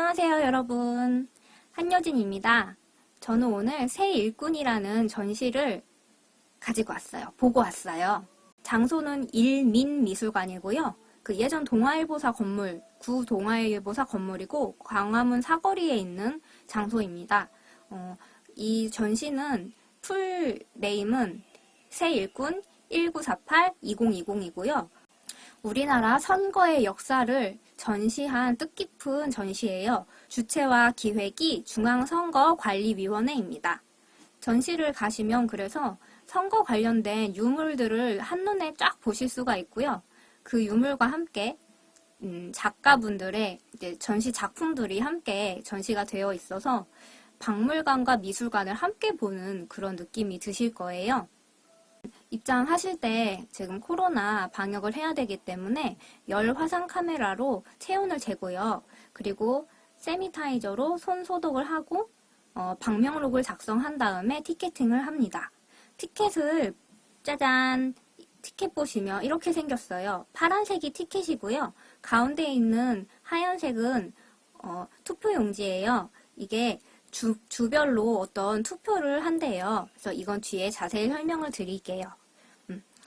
안녕하세요 여러분. 한여진입니다. 저는 오늘 새 일꾼이라는 전시를 가지고 왔어요. 보고 왔어요. 장소는 일민미술관이고요. 그 예전 동아일보사 건물 구 동아일보사 건물이고 광화문 사거리에 있는 장소입니다. 어, 이 전시는 풀 네임은 새 일꾼 1948-2020이고요. 우리나라 선거의 역사를 전시한 뜻깊은 전시예요. 주체와 기획이 중앙선거관리위원회입니다. 전시를 가시면 그래서 선거 관련된 유물들을 한눈에 쫙 보실 수가 있고요. 그 유물과 함께 음, 작가분들의 전시 작품들이 함께 전시가 되어 있어서 박물관과 미술관을 함께 보는 그런 느낌이 드실 거예요. 입장하실 때 지금 코로나 방역을 해야 되기 때문에 열 화상 카메라로 체온을 재고요. 그리고 세미타이저로 손 소독을 하고 어, 방명록을 작성한 다음에 티켓팅을 합니다. 티켓을 짜잔 티켓 보시면 이렇게 생겼어요. 파란색이 티켓이고요. 가운데 있는 하얀색은 어, 투표용지예요. 이게 주, 주별로 어떤 투표를 한대요. 그래서 이건 뒤에 자세히 설명을 드릴게요.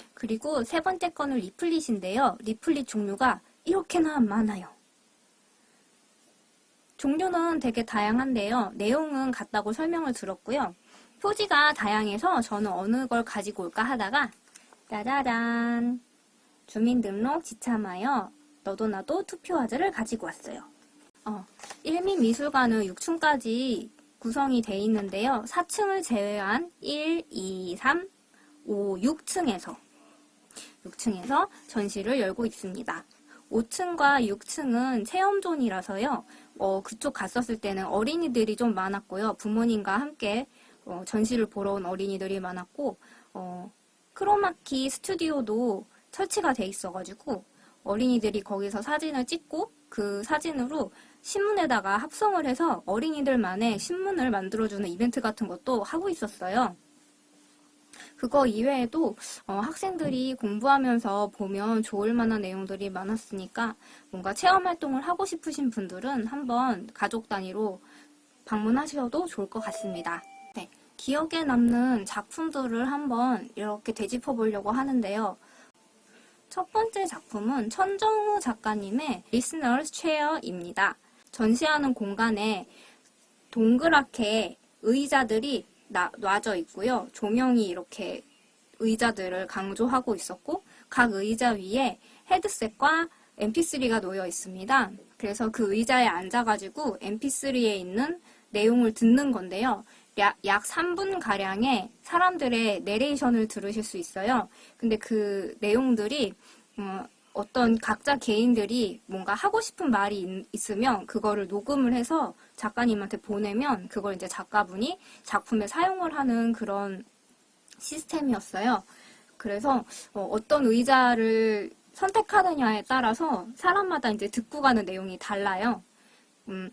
음, 그리고 세 번째 거는 리플릿인데요. 리플릿 종류가 이렇게나 많아요. 종류는 되게 다양한데요. 내용은 같다고 설명을 들었고요. 표지가 다양해서 저는 어느 걸 가지고 올까 하다가 짜자잔 주민등록 지참하여 너도 나도 투표화제를 가지고 왔어요. 어, 일민미술관은 6층까지 구성이 되어 있는데요. 4층을 제외한 1, 2, 3, 5, 6층에서 6층에서 전시를 열고 있습니다. 5층과 6층은 체험존이라서요. 어, 그쪽 갔었을 때는 어린이들이 좀 많았고요. 부모님과 함께 어, 전시를 보러 온 어린이들이 많았고 어, 크로마키 스튜디오도 설치가 돼 있어가지고 어린이들이 거기서 사진을 찍고 그 사진으로 신문에다가 합성을 해서 어린이들만의 신문을 만들어주는 이벤트 같은 것도 하고 있었어요. 그거 이외에도 어, 학생들이 공부하면서 보면 좋을 만한 내용들이 많았으니까 뭔가 체험활동을 하고 싶으신 분들은 한번 가족 단위로 방문하셔도 좋을 것 같습니다. 네, 기억에 남는 작품들을 한번 이렇게 되짚어 보려고 하는데요. 첫 번째 작품은 천정우 작가님의 Listener's Chair입니다. 전시하는 공간에 동그랗게 의자들이 나, 놔져 있고요. 조명이 이렇게 의자들을 강조하고 있었고 각 의자 위에 헤드셋과 mp3가 놓여 있습니다. 그래서 그 의자에 앉아가지고 mp3에 있는 내용을 듣는 건데요. 약, 약 3분가량의 사람들의 내레이션을 들으실 수 있어요. 근데 그 내용들이 어, 어떤 각자 개인들이 뭔가 하고 싶은 말이 있, 으면 그거를 녹음을 해서 작가님한테 보내면 그걸 이제 작가분이 작품에 사용을 하는 그런 시스템이었어요. 그래서 어, 떤 의자를 선택하느냐에 따라서 사람마다 이제 듣고 가는 내용이 달라요. 음,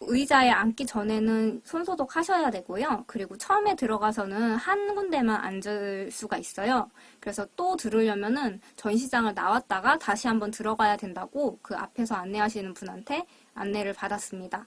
의자에 앉기 전에는 손 소독 하셔야 되고요. 그리고 처음에 들어가서는 한 군데만 앉을 수가 있어요. 그래서 또 들으려면은 전시장을 나왔다가 다시 한번 들어가야 된다고 그 앞에서 안내하시는 분한테 안내를 받았습니다.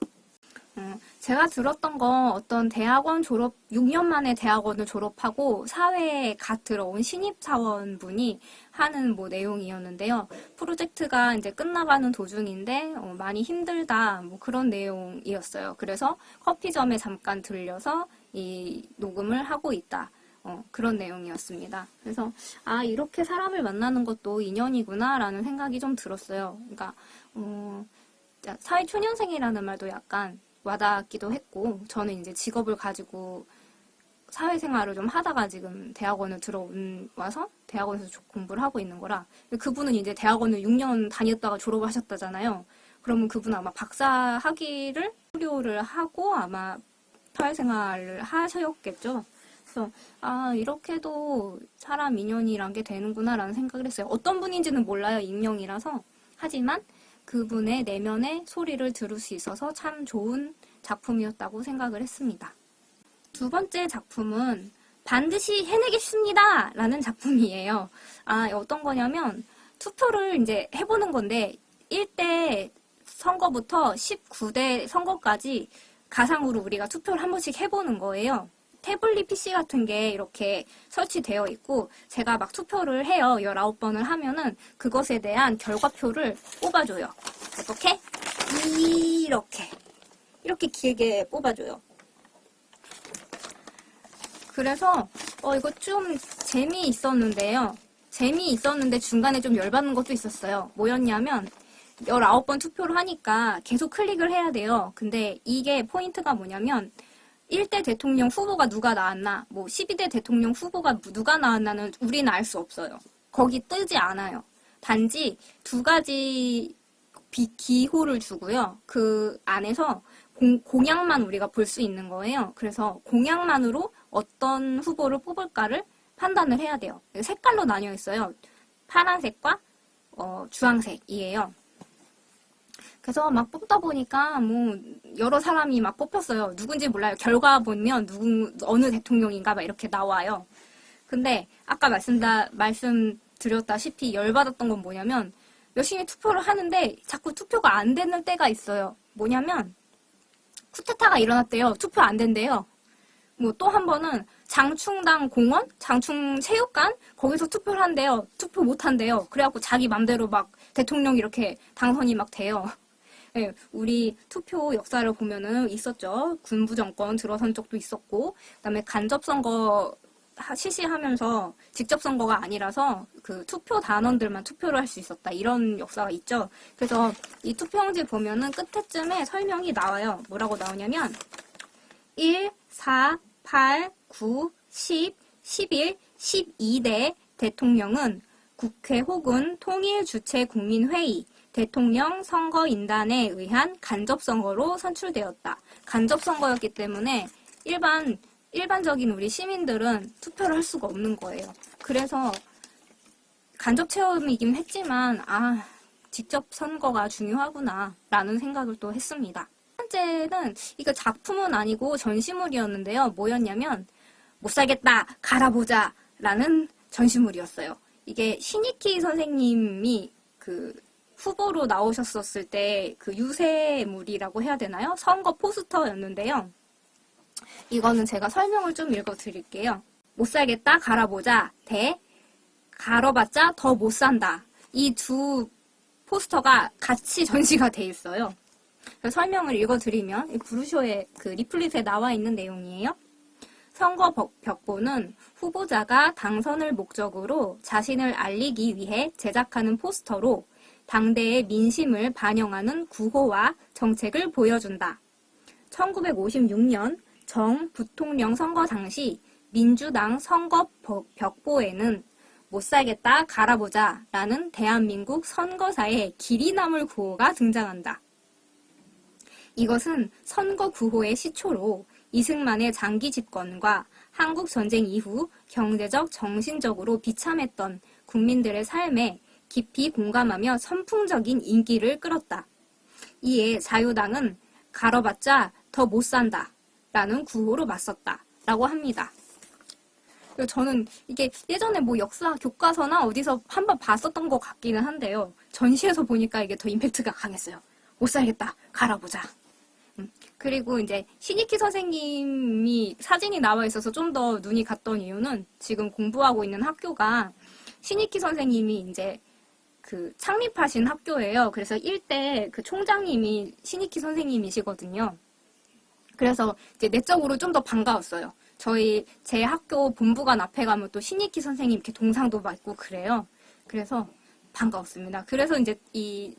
음, 제가 들었던 건 어떤 대학원 졸업, 6년 만에 대학원을 졸업하고 사회에 갓 들어온 신입사원분이 하는 뭐 내용이었는데요. 프로젝트가 이제 끝나가는 도중인데 어, 많이 힘들다 뭐 그런 내용이었어요. 그래서 커피점에 잠깐 들려서 이 녹음을 하고 있다. 어, 그런 내용이었습니다. 그래서 아 이렇게 사람을 만나는 것도 인연이구나 라는 생각이 좀 들었어요. 그러니까 어, 사회초년생이라는 말도 약간 와닿기도 했고 저는 이제 직업을 가지고 사회생활을 좀 하다가 지금 대학원을 들어온 와서 대학원에서 공부를 하고 있는 거라 그분은 이제 대학원을 6년 다녔다가 졸업을 하셨다잖아요. 그러면 그분은 아마 박사 학위를 수료를 하고 아마 사회생활을 하셨겠죠. 그래서 아 이렇게도 사람 인연이란 게 되는구나 라는 생각을 했어요. 어떤 분인지는 몰라요. 익명이라서. 하지만 그분의 내면의 소리를 들을 수 있어서 참 좋은 작품이었다고 생각을 했습니다. 두 번째 작품은 반드시 해내겠습니다! 라는 작품이에요. 아, 어떤 거냐면 투표를 이제 해보는 건데 1대 선거부터 19대 선거까지 가상으로 우리가 투표를 한 번씩 해보는 거예요. 태블릿 PC 같은 게 이렇게 설치되어 있고 제가 막 투표를 해요. 19번을 하면은 그것에 대한 결과표를 뽑아줘요. 어떻게? 이렇게. 이렇게 길게 뽑아줘요. 그래서 어 이거 좀 재미있었는데요. 재미있었는데 중간에 좀 열받는 것도 있었어요. 뭐였냐면 19번 투표를 하니까 계속 클릭을 해야 돼요. 근데 이게 포인트가 뭐냐면 1대 대통령 후보가 누가 나왔나, 뭐 12대 대통령 후보가 누가 나왔나는 우리는 알 수 없어요. 거기 뜨지 않아요. 단지 두 가지 비, 기호를 주고요. 그 안에서 공, 공약만 우리가 볼 수 있는 거예요. 그래서 공약만으로 어떤 후보를 뽑을까를 판단을 해야 돼요. 색깔로 나뉘어 있어요. 파란색과 어, 주황색이에요. 그래서 막 뽑다 보니까 뭐 여러 사람이 막 뽑혔어요. 누군지 몰라요. 결과 보면 누구 어느 대통령인가 막 이렇게 나와요. 근데 아까 말씀다 말씀드렸다시피 열받았던 건 뭐냐면 열심히 투표를 하는데 자꾸 투표가 안 되는 때가 있어요. 뭐냐면 쿠데타가 일어났대요. 투표 안 된대요. 뭐 또 한 번은 장충당 공원, 장충 체육관 거기서 투표를 한대요. 투표 못 한대요. 그래갖고 자기 맘대로 막 대통령 이렇게 당선이 막 돼요. 네, 우리 투표 역사를 보면은 있었죠. 군부 정권 들어선 적도 있었고, 그다음에 간접 선거 하- 실시하면서 직접 선거가 아니라서 그 투표 단원들만 투표를 할 수 있었다 이런 역사가 있죠. 그래서 이 투표용지 보면은 끝에쯤에 설명이 나와요. 뭐라고 나오냐면 1, 4, 8, 9, 10, 11, 12대 대통령은 국회 혹은 통일 주최 국민회의 대통령 선거인단에 의한 간접선거로 선출되었다. 간접선거였기 때문에 일반, 일반적인 우리 시민들은 투표를 할 수가 없는 거예요. 그래서 간접 체험이긴 했지만, 아, 직접 선거가 중요하구나, 라는 생각을 또 했습니다. 첫 번째는, 이거 작품은 아니고 전시물이었는데요. 뭐였냐면, 못 살겠다, 갈아보자, 라는 전시물이었어요. 이게 신이키 선생님이 그 후보로 나오셨었을 때 그 유세물이라고 해야 되나요? 선거 포스터였는데요. 이거는 제가 설명을 좀 읽어 드릴게요. 못 살겠다, 갈아보자, 대, 갈아봤자 더 못 산다. 이 두 포스터가 같이 전시가 돼 있어요. 그래서 설명을 읽어 드리면, 브루쇼의 그 리플릿에 나와 있는 내용이에요. 선거 벽- 벽보는 후보자가 당선을 목적으로 자신을 알리기 위해 제작하는 포스터로 당대의 민심을 반영하는 구호와 정책을 보여준다. 1956년 정 부통령 선거 당시 민주당 선거 버- 벽보에는 못 살겠다 갈아보자 라는 대한민국 선거사의 길이 남을 구호가 등장한다. 이것은 선거 구호의 시초로 이승만의 장기 집권과 한국 전쟁 이후 경제적, 정신적으로 비참했던 국민들의 삶에 깊이 공감하며 선풍적인 인기를 끌었다. 이에 자유당은 갈아봤자 더 못 산다. 라는 구호로 맞섰다. 라고 합니다. 저는 이게 예전에 뭐 역사 교과서나 어디서 한번 봤었던 것 같기는 한데요. 전시에서 보니까 이게 더 임팩트가 강했어요. 못 살겠다. 갈아보자. 음, 그리고 이제 신익희 선생님이 사진이 나와 있어서 좀 더 눈이 갔던 이유는 지금 공부하고 있는 학교가 신익희 선생님이 이제 그 창립하신 학교예요. 그래서 일대 그 총장님이 신익희 선생님이시거든요. 그래서 이제 내적으로 좀 더 반가웠어요. 저희 제 학교 본부관 앞에 가면 또 신익희 선생님 이렇게 동상도 맞고 그래요. 그래서 반가웠습니다. 그래서 이제 이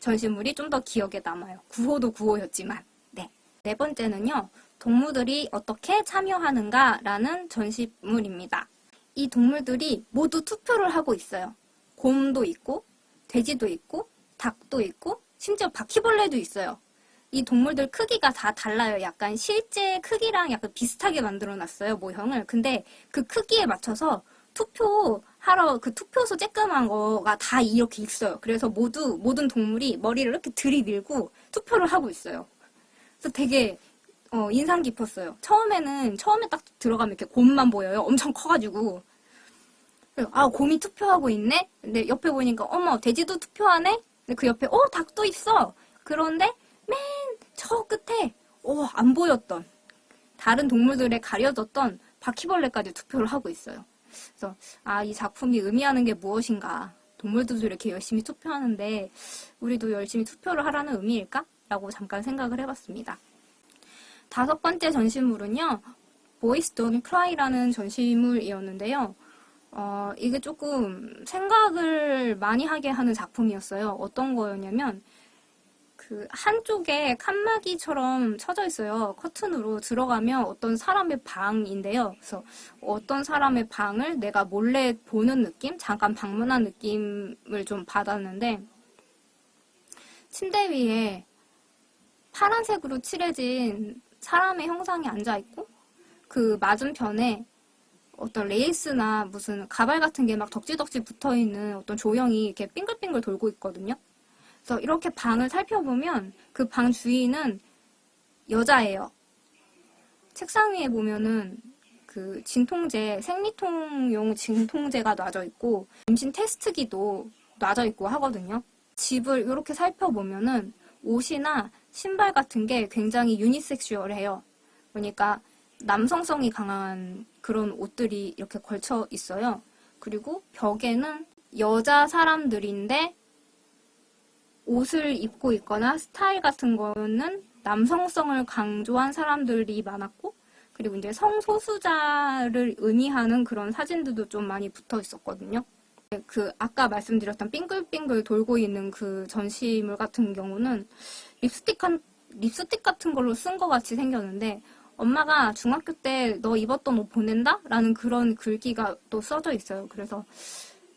전시물이 좀 더 기억에 남아요. 구호도 구호였지만. 네. 네 번째는요. 동물들이 어떻게 참여하는가라는 전시물입니다. 이 동물들이 모두 투표를 하고 있어요. 곰도 있고, 돼지도 있고, 닭도 있고, 심지어 바퀴벌레도 있어요. 이 동물들 크기가 다 달라요. 약간 실제 크기랑 약간 비슷하게 만들어 놨어요, 모형을. 근데 그 크기에 맞춰서 투표하러 그 투표소 쬐끄만 거가 다 이렇게 있어요. 그래서 모두, 모든 동물이 머리를 이렇게 들이밀고 투표를 하고 있어요. 그래서 되게 어, 인상 깊었어요. 처음에는, 처음에 딱 들어가면 이렇게 곰만 보여요. 엄청 커가지고. 아, 곰이 투표하고 있네? 근데 옆에 보니까, 어머, 돼지도 투표하네? 근데 그 옆에, 어, 닭도 있어! 그런데 맨 저 끝에 오, 안 보였던 다른 동물들에 가려졌던 바퀴벌레까지 투표를 하고 있어요. 그래서 아, 이 작품이 의미하는 게 무엇인가? 동물들도 이렇게 열심히 투표하는데 우리도 열심히 투표를 하라는 의미일까? 라고 잠깐 생각을 해봤습니다. 다섯 번째 전시물은요. Boys Don't Cry라는 전시물이었는데요. 어, 이게 조금 생각을 많이 하게 하는 작품이었어요. 어떤 거였냐면 그 한쪽에 칸막이처럼 쳐져 있어요. 커튼으로 들어가면 어떤 사람의 방인데요. 그래서 어떤 사람의 방을 내가 몰래 보는 느낌? 잠깐 방문한 느낌을 좀 받았는데 침대 위에 파란색으로 칠해진 사람의 형상이 앉아 있고 그 맞은편에 어떤 레이스나 무슨 가발 같은 게 막 덕지덕지 붙어있는 어떤 조형이 이렇게 빙글빙글 돌고 있거든요. 그래서 이렇게 방을 살펴보면 그 방 주인은 여자예요. 책상 위에 보면은 그 진통제, 생리통용 진통제가 놔져 있고 임신 테스트기도 놔져 있고 하거든요. 집을 이렇게 살펴보면은 옷이나 신발 같은 게 굉장히 유니섹슈얼해요. 그러니까 남성성이 강한 그런 옷들이 이렇게 걸쳐 있어요. 그리고 벽에는 여자 사람들인데 옷을 입고 있거나 스타일 같은 거는 남성성을 강조한 사람들이 많았고 그리고 이제 성소수자를 의미하는 그런 사진들도 좀 많이 붙어 있었거든요. 그 아까 말씀드렸던 빙글빙글 돌고 있는 그 전시물 같은 경우는 립스틱 한, 립스틱 같은 걸로 쓴 것 같이 생겼는데 엄마가 중학교 때 너 입었던 옷 보낸다? 라는 그런 글귀가 또 써져 있어요. 그래서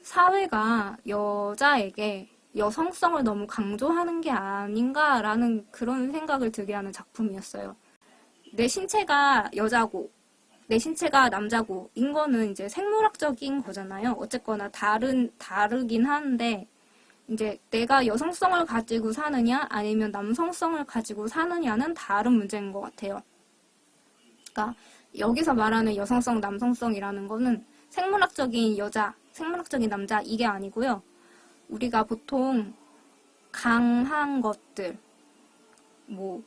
사회가 여자에게 여성성을 너무 강조하는 게 아닌가라는 그런 생각을 들게 하는 작품이었어요. 내 신체가 여자고 내 신체가 남자고 인 거는 이제 생물학적인 거잖아요. 어쨌거나 다른 다르긴 하는데 이제 내가 여성성을 가지고 사느냐 아니면 남성성을 가지고 사느냐는 다른 문제인 것 같아요. 그러니까 여기서 말하는 여성성, 남성성이라는 거는 생물학적인 여자, 생물학적인 남자 이게 아니고요. 우리가 보통 강한 것들, 뭐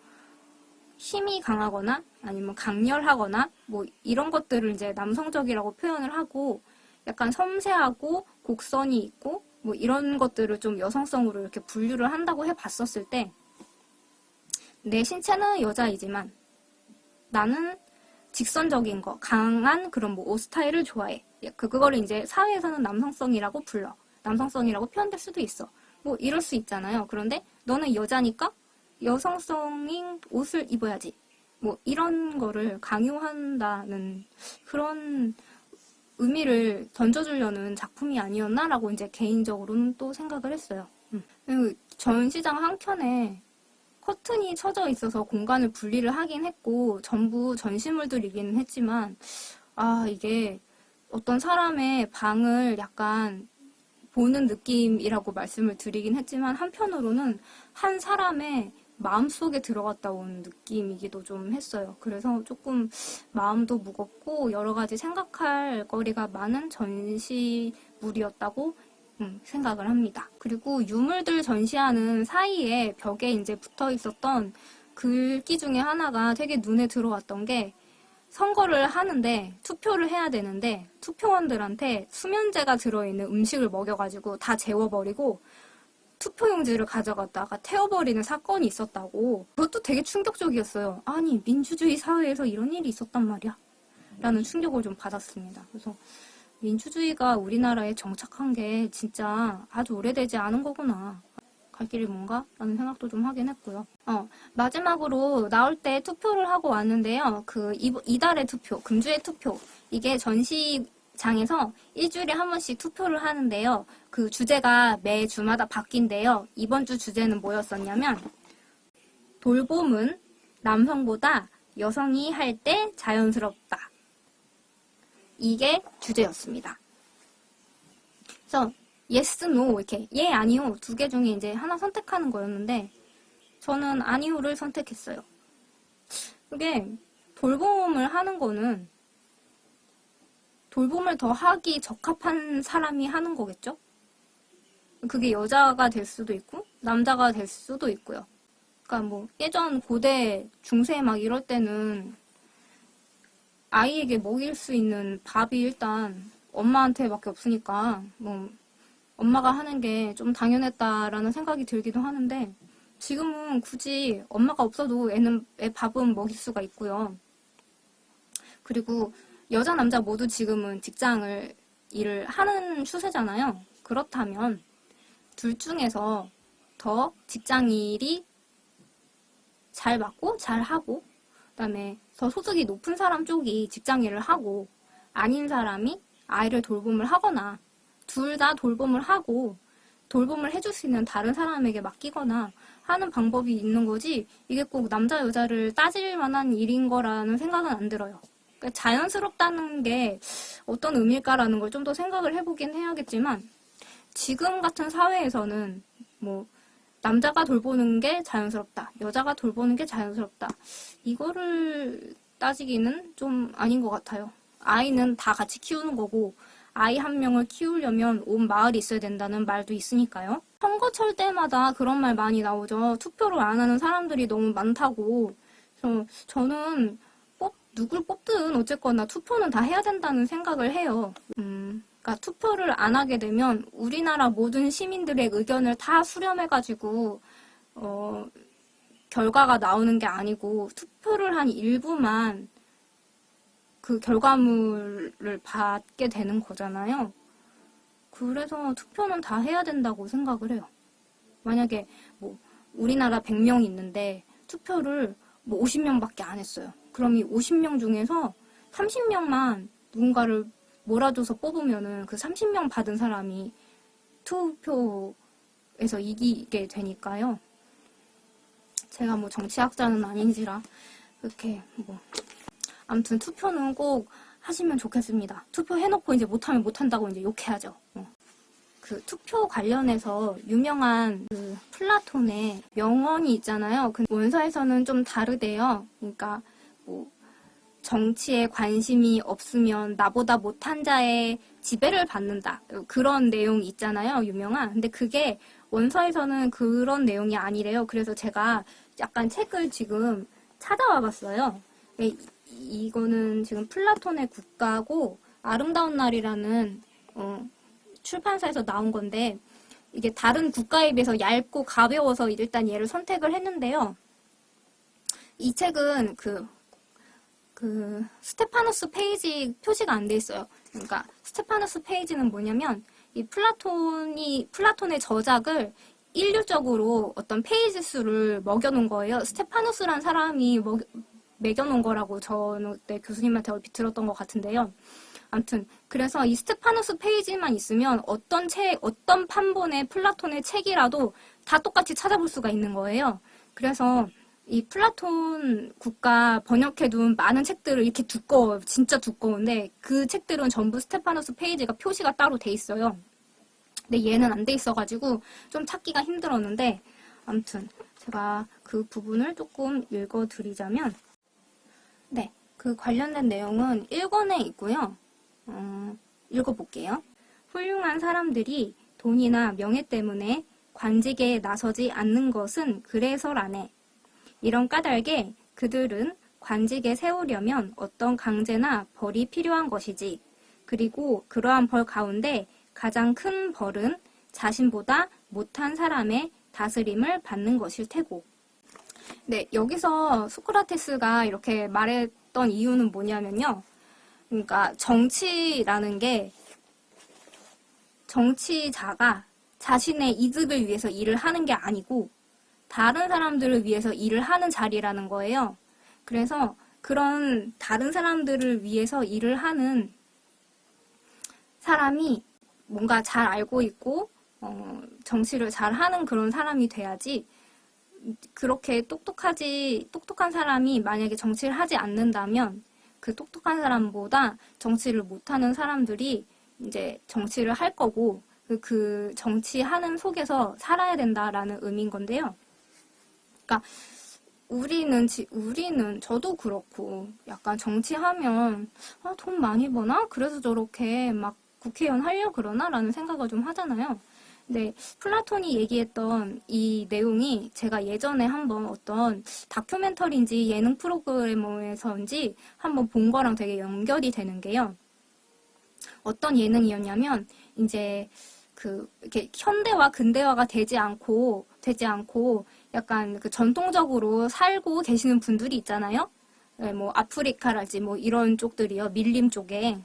힘이 강하거나 아니면 강렬하거나 뭐 이런 것들을 이제 남성적이라고 표현을 하고 약간 섬세하고 곡선이 있고 뭐 이런 것들을 좀 여성성으로 이렇게 분류를 한다고 해봤었을 때 내 신체는 여자이지만 나는 직선적인 거, 강한 그런 뭐 옷 스타일을 좋아해. 예, 그 그거를 이제 사회에서는 남성성이라고 불러. 남성성이라고 표현될 수도 있어. 뭐 이럴 수 있잖아요. 그런데 너는 여자니까 여성성인 옷을 입어야지. 뭐 이런 거를 강요한다는 그런 의미를 던져주려는 작품이 아니었나라고 이제 개인적으로는 또 생각을 했어요. 음. 전시장 한켠에 커튼이 쳐져 있어서 공간을 분리를 하긴 했고 전부 전시물들이기는 했지만 아 이게 어떤 사람의 방을 약간 보는 느낌이라고 말씀을 드리긴 했지만 한편으로는 한 사람의 마음속에 들어갔다 온 느낌이기도 좀 했어요. 그래서 조금 마음도 무겁고 여러 가지 생각할 거리가 많은 전시물이었다고 음, 생각을 합니다. 그리고 유물들 전시하는 사이에 벽에 이제 붙어 있었던 글귀 중에 하나가 되게 눈에 들어왔던 게 선거를 하는데 투표를 해야 되는데 투표원들한테 수면제가 들어있는 음식을 먹여가지고 다 재워버리고 투표용지를 가져갔다가 태워버리는 사건이 있었다고 그것도 되게 충격적이었어요. 아니 민주주의 사회에서 이런 일이 있었단 말이야 라는 충격을 좀 받았습니다. 그래서 민주주의가 우리나라에 정착한 게 진짜 아주 오래되지 않은 거구나. 갈 길이 뭔가? 라는 생각도 좀 하긴 했고요. 어, 마지막으로 나올 때 투표를 하고 왔는데요. 그 이달의 투표, 금주의 투표. 이게 전시장에서 일주일에 한 번씩 투표를 하는데요. 그 주제가 매 주마다 바뀐데요. 이번 주 주제는 뭐였었냐면 돌봄은 남성보다 여성이 할 때 자연스럽다. 이게 주제였습니다. 그래서 yes, no 이렇게 예, 아니요 두 개 중에 이제 하나 선택하는 거였는데 저는 아니요를 선택했어요. 그게 돌봄을 하는 거는 돌봄을 더 하기 적합한 사람이 하는 거겠죠? 그게 여자가 될 수도 있고 남자가 될 수도 있고요. 그러니까 뭐 예전 고대 중세 막 이럴 때는 아이에게 먹일 수 있는 밥이 일단 엄마한테밖에 없으니까 뭐 엄마가 하는 게 좀 당연했다라는 생각이 들기도 하는데 지금은 굳이 엄마가 없어도 애는 애 밥은 먹일 수가 있고요. 그리고 여자 남자 모두 지금은 직장을 일을 하는 추세잖아요. 그렇다면 둘 중에서 더 직장 일이 잘 맞고 잘 하고 그다음에 더 소득이 높은 사람 쪽이 직장 일을 하고 아닌 사람이 아이를 돌봄을 하거나 둘 다 돌봄을 하고 돌봄을 해줄 수 있는 다른 사람에게 맡기거나 하는 방법이 있는 거지 이게 꼭 남자 여자를 따질 만한 일인 거라는 생각은 안 들어요. 그러니까 자연스럽다는 게 어떤 의미일까라는 걸 좀 더 생각을 해보긴 해야겠지만 지금 같은 사회에서는 뭐 남자가 돌보는 게 자연스럽다, 여자가 돌보는 게 자연스럽다 이거를 따지기는 좀 아닌 것 같아요. 아이는 다 같이 키우는 거고 아이 한 명을 키우려면 온 마을이 있어야 된다는 말도 있으니까요. 선거철 때마다 그런 말 많이 나오죠. 투표를 안 하는 사람들이 너무 많다고. 그래서 저는 뽑, 누굴 뽑든 어쨌거나 투표는 다 해야 된다는 생각을 해요. 음, 그러니까 투표를 안 하게 되면 우리나라 모든 시민들의 의견을 다 수렴해가지고 어, 결과가 나오는 게 아니고 투표를 한 일부만 그 결과물을 받게 되는 거잖아요. 그래서 투표는 다 해야 된다고 생각을 해요. 만약에 뭐 우리나라 100명이 있는데 투표를 뭐 50명밖에 안 했어요. 그럼 이 50명 중에서 30명만 누군가를 몰아줘서 뽑으면은 그 30명 받은 사람이 투표에서 이기게 되니까요. 제가 뭐 정치학자는 아닌지라 이렇게 뭐 아무튼 투표는 꼭 하시면 좋겠습니다. 투표 해놓고 이제 못하면 못한다고 이제 욕해야죠. 어. 그 투표 관련해서 유명한 그 플라톤의 명언이 있잖아요. 그 원서에서는 좀 다르대요. 그러니까 뭐 정치에 관심이 없으면 나보다 못한 자의 지배를 받는다. 그런 내용이 있잖아요. 유명한. 근데 그게 원서에서는 그런 내용이 아니래요. 그래서 제가 약간 책을 지금 찾아와 봤어요. 이- 이거는 지금 플라톤의 국가고 아름다운 날이라는 어, 출판사에서 나온 건데 이게 다른 국가에 비해서 얇고 가벼워서 일단 얘를 선택을 했는데요. 이 책은 그, 그 스테파누스 페이지 표시가 안 돼 있어요. 그러니까 스테파누스 페이지는 뭐냐면 이 플라톤이 플라톤의 저작을 일률적으로 어떤 페이지 수를 먹여놓은 거예요. 스테파누스란 사람이 먹, 매겨놓은 거라고 저는 그때 교수님한테 얼핏 들었던 것 같은데요. 아무튼 그래서 이 스테파누스 페이지만 있으면 어떤 책, 어떤 판본의 플라톤의 책이라도 다 똑같이 찾아볼 수가 있는 거예요. 그래서 이 플라톤 국가 번역해둔 많은 책들을 이렇게 두꺼워, 진짜 두꺼운데 그 책들은 전부 스테파누스 페이지가 표시가 따로 돼 있어요. 근데 얘는 안 돼 있어가지고 좀 찾기가 힘들었는데 아무튼 제가 그 부분을 조금 읽어드리자면 네, 그 관련된 내용은 1권에 있고요. 어, 읽어볼게요. 훌륭한 사람들이 돈이나 명예 때문에 관직에 나서지 않는 것은 그래서라네. 이런 까닭에 그들은 관직에 세우려면 어떤 강제나 벌이 필요한 것이지. 그리고 그러한 벌 가운데 가장 큰 벌은 자신보다 못한 사람의 다스림을 받는 것일 테고. 네, 여기서 소크라테스가 이렇게 말했던 이유는 뭐냐면요. 그러니까 정치라는 게 정치자가 자신의 이득을 위해서 일을 하는 게 아니고 다른 사람들을 위해서 일을 하는 자리라는 거예요. 그래서 그런 다른 사람들을 위해서 일을 하는 사람이 뭔가 잘 알고 있고 어, 정치를 잘 하는 그런 사람이 돼야지 그렇게 똑똑하지 똑똑한 사람이 만약에 정치를 하지 않는다면 그 똑똑한 사람보다 정치를 못하는 사람들이 이제 정치를 할 거고 그, 그 정치하는 속에서 살아야 된다라는 의미인 건데요. 그러니까 우리는 지, 우리는 저도 그렇고 약간 정치하면 아, 돈 많이 버나? 그래서 저렇게 막 국회의원 하려 그러나라는 생각을 좀 하잖아요. 네, 플라톤이 얘기했던 이 내용이 제가 예전에 한번 어떤 다큐멘터리인지 예능 프로그램에서인지 한번 본 거랑 되게 연결이 되는 게요. 어떤 예능이었냐면 이제 그 이렇게 현대화 근대화가 되지 않고 되지 않고 약간 그 전통적으로 살고 계시는 분들이 있잖아요. 네, 뭐 아프리카랄지 뭐 이런 쪽들이요. 밀림 쪽에.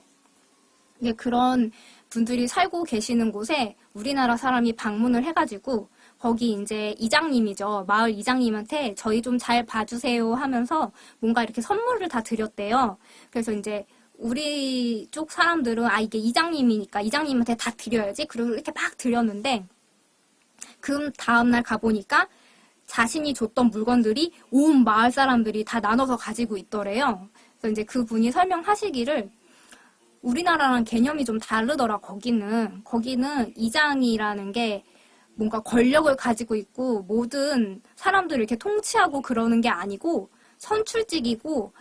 네, 그런 분들이 살고 계시는 곳에 우리나라 사람이 방문을 해가지고 거기 이제 이장님이죠. 마을 이장님한테 저희 좀 잘 봐주세요 하면서 뭔가 이렇게 선물을 다 드렸대요. 그래서 이제 우리 쪽 사람들은 아 이게 이장님이니까 이장님한테 다 드려야지. 그리고 이렇게 막 드렸는데 그 다음날 가보니까 자신이 줬던 물건들이 온 마을 사람들이 다 나눠서 가지고 있더래요. 그래서 이제 그분이 설명하시기를 우리나라랑 개념이 좀 다르더라, 거기는. 거기는 이장이라는 게 뭔가 권력을 가지고 있고 모든 사람들을 이렇게 통치하고 그러는 게 아니고 선출직이고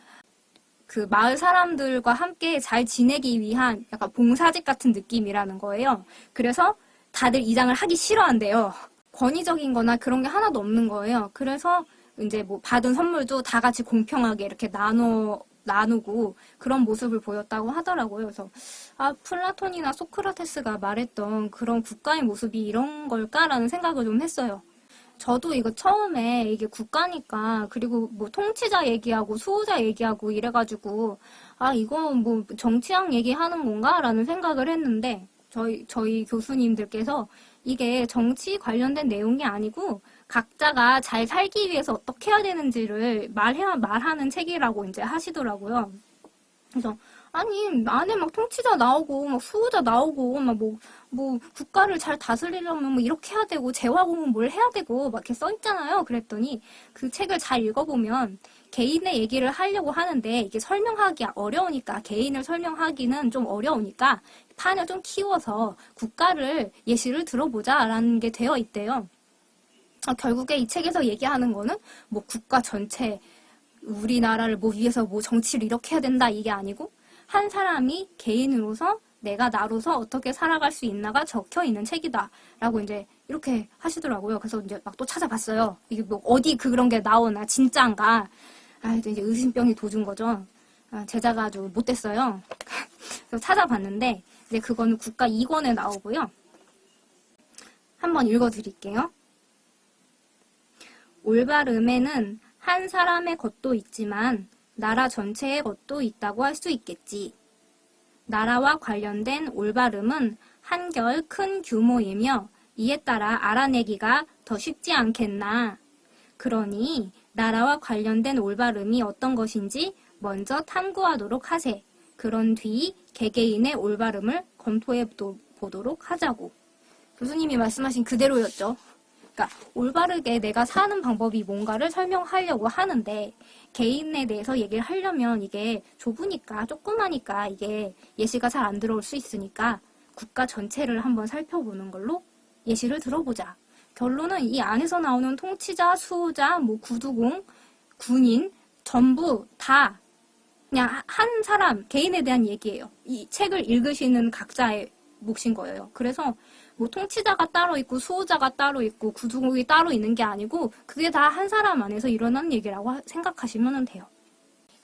그 마을 사람들과 함께 잘 지내기 위한 약간 봉사직 같은 느낌이라는 거예요. 그래서 다들 이장을 하기 싫어한대요. 권위적인 거나 그런 게 하나도 없는 거예요. 그래서 이제 뭐 받은 선물도 다 같이 공평하게 이렇게 나눠 나누고 그런 모습을 보였다고 하더라고요. 그래서 아 플라톤이나 소크라테스가 말했던 그런 국가의 모습이 이런 걸까라는 생각을 좀 했어요. 저도 이거 처음에 이게 국가니까 그리고 뭐 통치자 얘기하고 수호자 얘기하고 이래가지고 아 이거 뭐 정치학 얘기하는 건가라는 생각을 했는데 저희 저희 교수님들께서 이게 정치 관련된 내용이 아니고 각자가 잘 살기 위해서 어떻게 해야 되는지를 말해야 말하는 책이라고 이제 하시더라고요. 그래서 아니 안에 막 통치자 나오고 막 수호자 나오고 막뭐뭐 국가를 잘 다스리려면 뭐 이렇게 해야 되고 재화공은 뭘 해야 되고 막 이렇게 써 있잖아요. 그랬더니 그 책을 잘 읽어보면 개인의 얘기를 하려고 하는데 이게 설명하기 어려우니까 개인을 설명하기는 좀 어려우니까 판을 좀 키워서 국가를 예시를 들어보자 라는 게 되어 있대요. 아, 결국에 이 책에서 얘기하는 거는 뭐 국가 전체 우리나라를 뭐 위해서 뭐 정치를 이렇게 해야 된다 이게 아니고 한 사람이 개인으로서 내가 나로서 어떻게 살아갈 수 있나가 적혀 있는 책이다 라고 이제 이렇게 하시더라고요. 그래서 이제 막 또 찾아봤어요. 이게 뭐 어디 그런 게 나오나 진짜인가. 아 이제 의심병이 도준 거죠. 아, 제자가 아주 못됐어요. 찾아봤는데 이제 그거는 국가 2권에 나오고요. 한번 읽어드릴게요. 올바름에는 한 사람의 것도 있지만 나라 전체의 것도 있다고 할 수 있겠지. 나라와 관련된 올바름은 한결 큰 규모이며 이에 따라 알아내기가 더 쉽지 않겠나. 그러니 나라와 관련된 올바름이 어떤 것인지 먼저 탐구하도록 하세. 그런 뒤 개개인의 올바름을 검토해 보도록 하자고. 교수님이 말씀하신 그대로였죠. 그러니까 올바르게 내가 사는 방법이 뭔가를 설명하려고 하는데 개인에 대해서 얘기를 하려면 이게 좁으니까 조그마니까 이게 예시가 잘 안 들어올 수 있으니까 국가 전체를 한번 살펴보는 걸로 예시를 들어보자. 결론은 이 안에서 나오는 통치자, 수호자, 뭐 구두공, 군인 전부 다 그냥 한 사람 개인에 대한 얘기예요. 이 책을 읽으시는 각자의 몫인 거예요. 그래서 뭐 통치자가 따로 있고 수호자가 따로 있고 구두국이 따로 있는 게 아니고 그게 다 한 사람 안에서 일어난 얘기라고 생각하시면 돼요.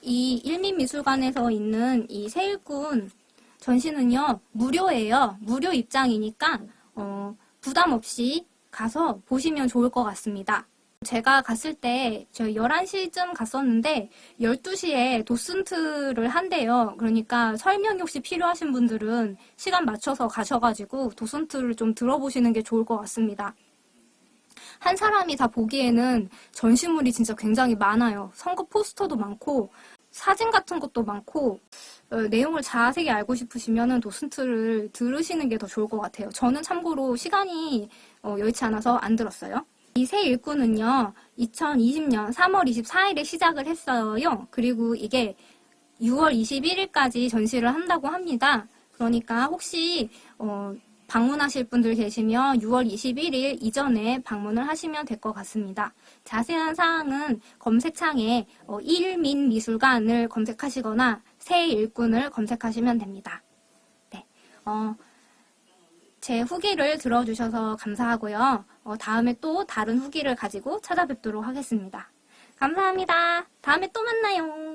이 일민미술관에서 있는 이 세일꾼 전시는요 무료예요. 무료 입장이니까 어, 부담 없이 가서 보시면 좋을 것 같습니다. 제가 갔을 때, 저 11시쯤 갔었는데, 12시에 도슨트를 한대요. 그러니까 설명이 혹시 필요하신 분들은 시간 맞춰서 가셔가지고 도슨트를 좀 들어보시는 게 좋을 것 같습니다. 한 사람이 다 보기에는 전시물이 진짜 굉장히 많아요. 선거 포스터도 많고, 사진 같은 것도 많고, 어, 내용을 자세히 알고 싶으시면 도슨트를 들으시는 게 더 좋을 것 같아요. 저는 참고로 시간이 어, 여의치 않아서 안 들었어요. 이 새 일꾼은요, 2020년 3월 24일에 시작을 했어요. 그리고 이게 6월 21일까지 전시를 한다고 합니다. 그러니까 혹시 어, 방문하실 분들 계시면 6월 21일 이전에 방문을 하시면 될 것 같습니다. 자세한 사항은 검색창에 어, 일민미술관을 검색하시거나 새 일꾼을 검색하시면 됩니다. 네. 어, 제 후기를 들어주셔서 감사하고요. 어, 다음에 또 다른 후기를 가지고 찾아뵙도록 하겠습니다. 감사합니다. 다음에 또 만나요.